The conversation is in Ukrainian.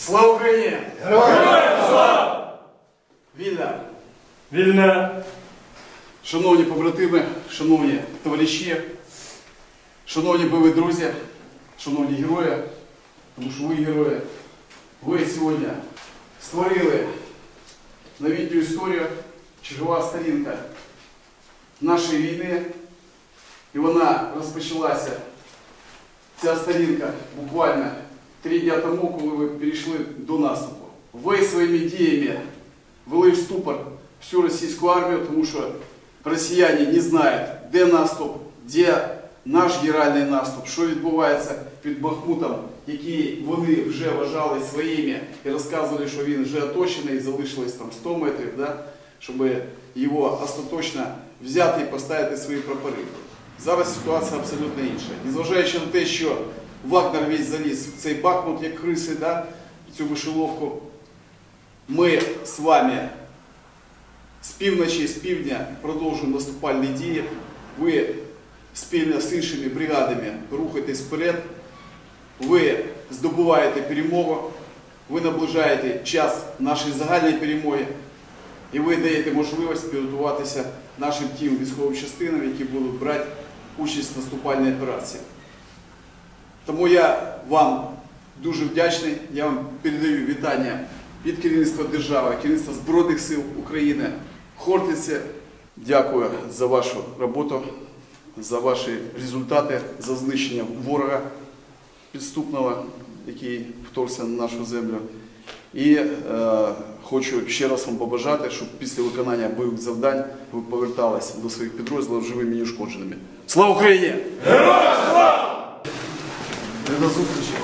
Слава Україні! Героям слава! Вільна! Вільна! Шановні побратими, шановні товариші, шановні бойові друзі, шановні герої, тому що ви герої, ви сьогодні створили новітню історію, чергова сторінка нашої війни, і вона розпочалася, ця сторінка буквально три дня тому, коли ви перейшли до наступу. Ви своїми діями ввели в ступор всю російську армію, тому що росіяни не знають, де наступ, де наш генеральний наступ, що відбувається під Бахмутом, який вони вже вважали своїми і розказували, що він вже оточений, залишилось там 100 метрів, да? щоб його остаточно взяти і поставити свої прапори. Зараз ситуація абсолютно інша. Незважаючи на те, що Вагнер весь заліз в цей Бахмут, як криси, да? цю вишиловку, ми з вами з півночі, з півдня продовжуємо наступальні дії. Ви спільно з іншими бригадами рухаєтесь вперед. Ви здобуваєте перемогу, ви наближаєте час нашої загальної перемоги, і ви даєте можливість підготуватися нашим тим військовим частинам, які будуть брати участь в наступальній операції. Тому я вам дуже вдячний. Я вам передаю вітання від керівництва держави, керівництва Збройних сил України. Хортиці, дякую за вашу роботу, за ваші результати, за знищення ворога підступного, який вторгся на нашу землю. І е, хочу ще раз вам побажати, щоб після виконання бойових завдань ви поверталися до своїх підрозділів живими і неушкодженими. Слава Україні! Героям слава! До зустрічі!